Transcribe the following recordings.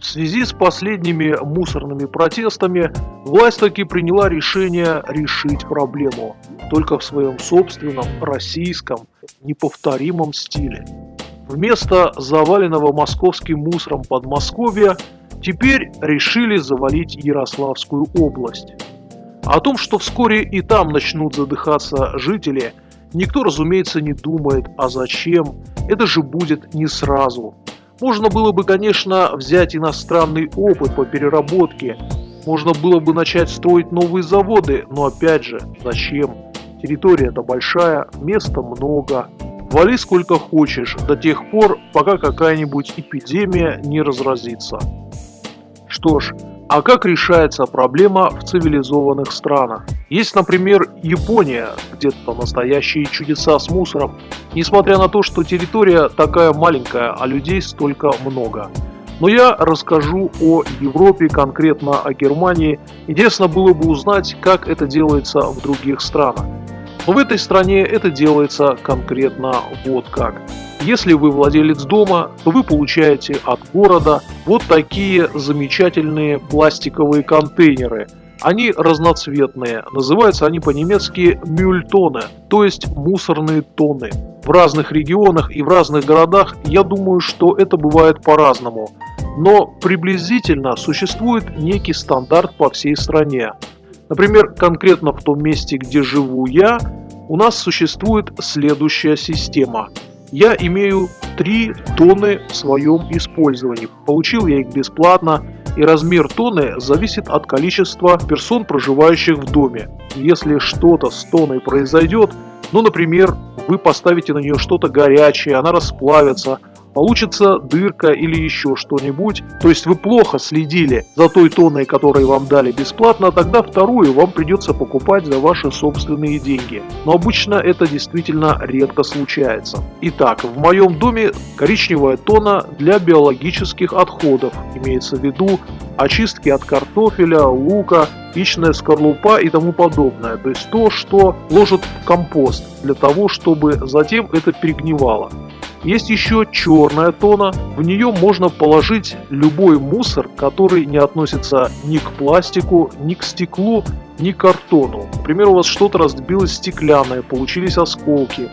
В связи с последними мусорными протестами власть таки приняла решение решить проблему, только в своем собственном, российском, неповторимом стиле. Вместо заваленного московским мусором Подмосковья теперь решили завалить Ярославскую область. О том, что вскоре и там начнут задыхаться жители, никто, разумеется, не думает, а зачем, это же будет не сразу – можно было бы, конечно, взять иностранный опыт по переработке, можно было бы начать строить новые заводы, но опять же, зачем? Территория-то большая, места много. Вали сколько хочешь, до тех пор, пока какая-нибудь эпидемия не разразится. Что ж, а как решается проблема в цивилизованных странах? Есть, например, Япония, где-то настоящие чудеса с мусором, несмотря на то, что территория такая маленькая, а людей столько много. Но я расскажу о Европе, конкретно о Германии. Интересно было бы узнать, как это делается в других странах. Но в этой стране это делается конкретно вот как. Если вы владелец дома, то вы получаете от города вот такие замечательные пластиковые контейнеры. Они разноцветные, называются они по-немецки мюльтоны, то есть мусорные тоны. В разных регионах и в разных городах я думаю, что это бывает по-разному. Но приблизительно существует некий стандарт по всей стране. Например, конкретно в том месте, где живу я, у нас существует следующая система – я имею 3 тонны в своем использовании. Получил я их бесплатно, и размер тонны зависит от количества персон, проживающих в доме. Если что-то с тонной произойдет, ну, например, вы поставите на нее что-то горячее, она расплавится, получится дырка или еще что-нибудь, то есть вы плохо следили за той тонной, которую вам дали бесплатно, тогда вторую вам придется покупать за ваши собственные деньги. Но обычно это действительно редко случается. Итак, в моем доме коричневая тона для биологических отходов, имеется в виду очистки от картофеля, лука, яичная скорлупа и тому подобное. То есть то, что ложат в компост для того, чтобы затем это перегнивало. Есть еще черная тона, в нее можно положить любой мусор, который не относится ни к пластику, ни к стеклу, ни к картону. Например, у вас что-то разбилось стеклянное, получились осколки.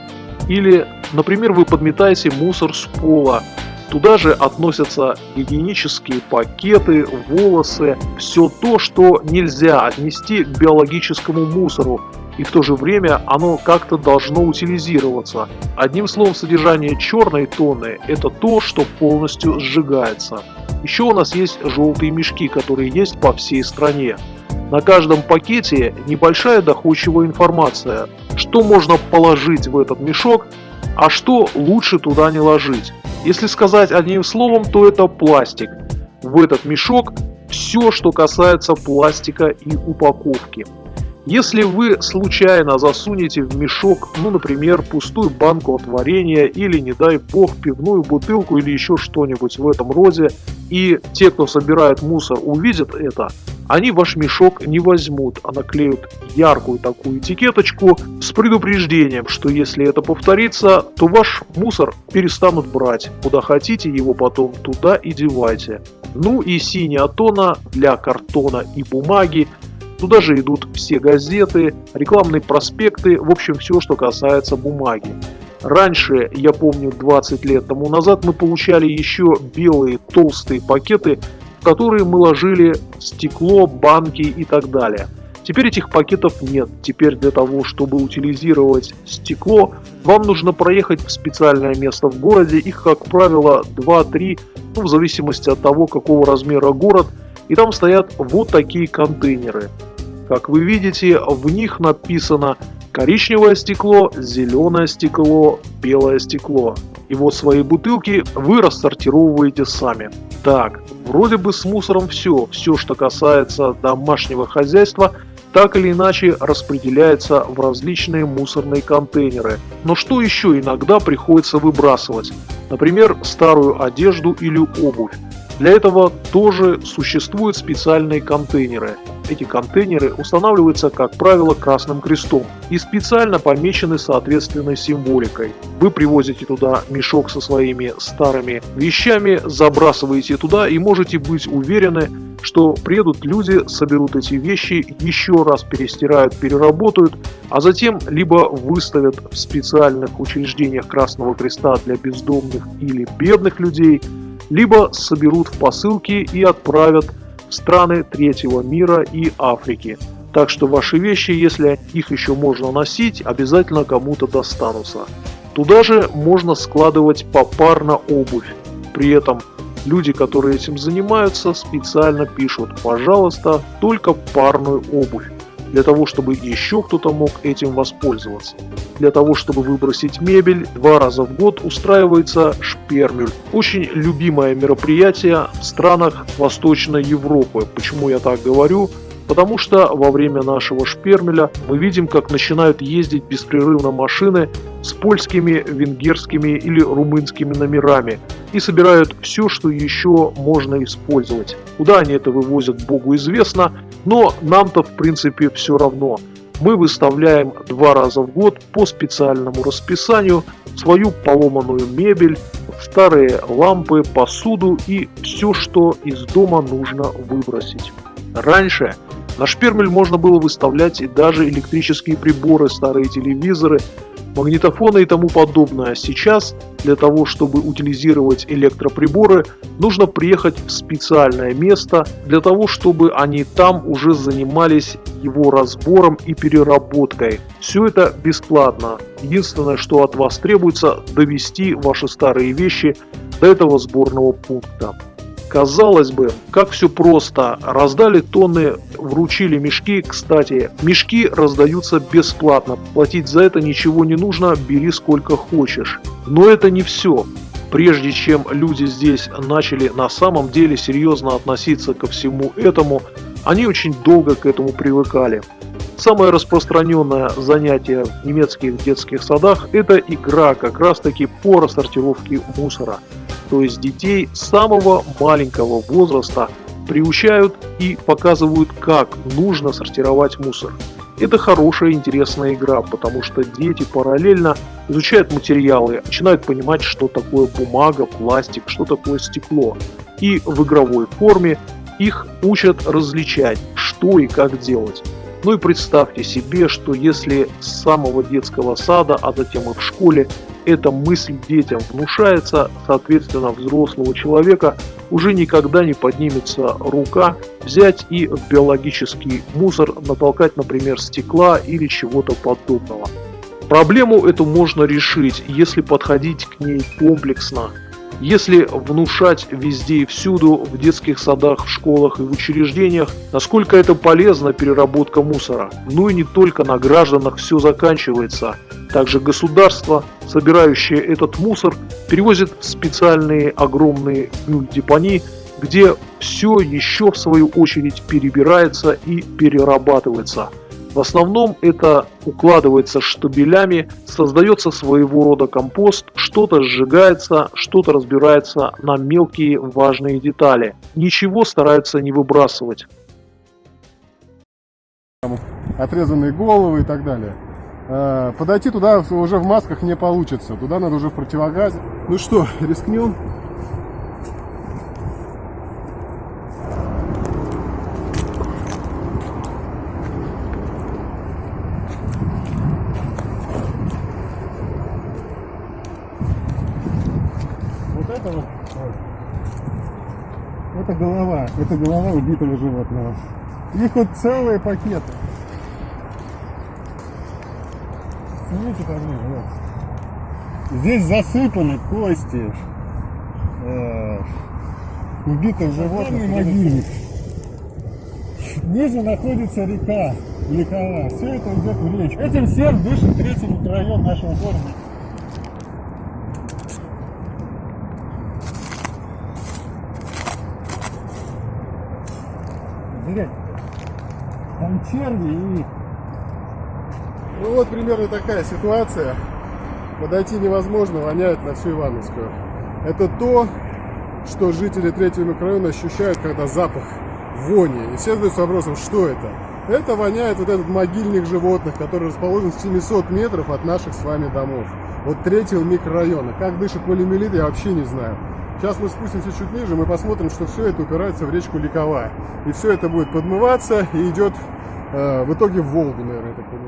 Или, например, вы подметаете мусор с пола, Туда же относятся гигиенические пакеты, волосы, все то, что нельзя отнести к биологическому мусору, и в то же время оно как-то должно утилизироваться. Одним словом, содержание черной тонны – это то, что полностью сжигается. Еще у нас есть желтые мешки, которые есть по всей стране. На каждом пакете небольшая доходчивая информация, что можно положить в этот мешок, а что лучше туда не ложить. Если сказать одним словом, то это пластик. В этот мешок все, что касается пластика и упаковки. Если вы случайно засунете в мешок, ну, например, пустую банку от варенья или, не дай бог, пивную бутылку или еще что-нибудь в этом роде, и те, кто собирает мусор, увидят это, они ваш мешок не возьмут, а наклеют яркую такую этикеточку с предупреждением, что если это повторится, то ваш мусор перестанут брать. Куда хотите его потом, туда и девайте. Ну и синяя тона для картона и бумаги Туда же идут все газеты, рекламные проспекты, в общем все, что касается бумаги. Раньше, я помню 20 лет тому назад, мы получали еще белые толстые пакеты, которые мы ложили стекло, банки и так далее. Теперь этих пакетов нет. Теперь для того, чтобы утилизировать стекло, вам нужно проехать в специальное место в городе. Их, как правило, 2-3, ну, в зависимости от того, какого размера город. И там стоят вот такие контейнеры. Как вы видите, в них написано коричневое стекло, зеленое стекло, белое стекло. И вот свои бутылки вы рассортировываете сами. Так, вроде бы с мусором все. Все, что касается домашнего хозяйства, так или иначе распределяется в различные мусорные контейнеры. Но что еще иногда приходится выбрасывать? Например, старую одежду или обувь. Для этого тоже существуют специальные контейнеры. Эти контейнеры устанавливаются, как правило, красным крестом и специально помечены соответственной символикой. Вы привозите туда мешок со своими старыми вещами, забрасываете туда и можете быть уверены, что приедут люди, соберут эти вещи, еще раз перестирают, переработают, а затем либо выставят в специальных учреждениях Красного Креста для бездомных или бедных людей, либо соберут в посылки и отправят в страны третьего мира и Африки. Так что ваши вещи, если их еще можно носить, обязательно кому-то достанутся. Туда же можно складывать попарно обувь. При этом Люди, которые этим занимаются, специально пишут «пожалуйста, только парную обувь» для того, чтобы еще кто-то мог этим воспользоваться. Для того, чтобы выбросить мебель, два раза в год устраивается шпермюль. Очень любимое мероприятие в странах Восточной Европы. Почему я так говорю? Потому что во время нашего шпермеля мы видим, как начинают ездить беспрерывно машины с польскими, венгерскими или румынскими номерами и собирают все, что еще можно использовать. Куда они это вывозят, богу известно, но нам-то в принципе все равно. Мы выставляем два раза в год по специальному расписанию свою поломанную мебель, старые лампы, посуду и все, что из дома нужно выбросить. Раньше на шпермель можно было выставлять и даже электрические приборы, старые телевизоры, магнитофоны и тому подобное. Сейчас для того, чтобы утилизировать электроприборы, нужно приехать в специальное место, для того, чтобы они там уже занимались его разбором и переработкой. Все это бесплатно. Единственное, что от вас требуется, довести ваши старые вещи до этого сборного пункта. Казалось бы, как все просто. Раздали тонны, вручили мешки. Кстати, мешки раздаются бесплатно. Платить за это ничего не нужно, бери сколько хочешь. Но это не все. Прежде чем люди здесь начали на самом деле серьезно относиться ко всему этому, они очень долго к этому привыкали. Самое распространенное занятие в немецких детских садах – это игра как раз таки по рассортировке мусора то есть детей самого маленького возраста приучают и показывают, как нужно сортировать мусор. Это хорошая интересная игра, потому что дети параллельно изучают материалы, начинают понимать, что такое бумага, пластик, что такое стекло. И в игровой форме их учат различать, что и как делать. Ну и представьте себе, что если с самого детского сада, а затем и в школе эта мысль детям внушается, соответственно, взрослого человека уже никогда не поднимется рука взять и в биологический мусор натолкать, например, стекла или чего-то подобного. Проблему эту можно решить, если подходить к ней комплексно, если внушать везде и всюду, в детских садах, в школах и в учреждениях, насколько это полезна переработка мусора. Ну и не только на гражданах все заканчивается. Также государство, собирающее этот мусор, перевозит в специальные огромные депони, где все еще в свою очередь перебирается и перерабатывается. В основном это укладывается штабелями, создается своего рода компост, что-то сжигается, что-то разбирается на мелкие важные детали. Ничего стараются не выбрасывать. Отрезанные головы и так далее. Э, подойти туда уже в масках не получится. Туда надо уже в противогазе. Ну что, рискнем? Вот это вот, это голова, это голова убитого животного. Их вот целые пакеты. Смотрите поближе, вот. Здесь засыпаны кости э, убитых животных. могильник. Ниже находится река, Ликова. Все это идет в речку. Этим всем дышит третий микрорайон нашего города. Блять, там черви и ну вот примерно такая ситуация. Подойти невозможно, воняет на всю Ивановскую. Это то, что жители третьего микрорайона ощущают, когда запах вони. И все задаются вопросом, что это? Это воняет вот этот могильник животных, который расположен в 700 метров от наших с вами домов. Вот третьего микрорайона. Как дышит полимелит, я вообще не знаю. Сейчас мы спустимся чуть ниже, мы посмотрим, что все это упирается в речку Ликовая. И все это будет подмываться и идет э, в итоге в Волгу, наверное, так понимаю.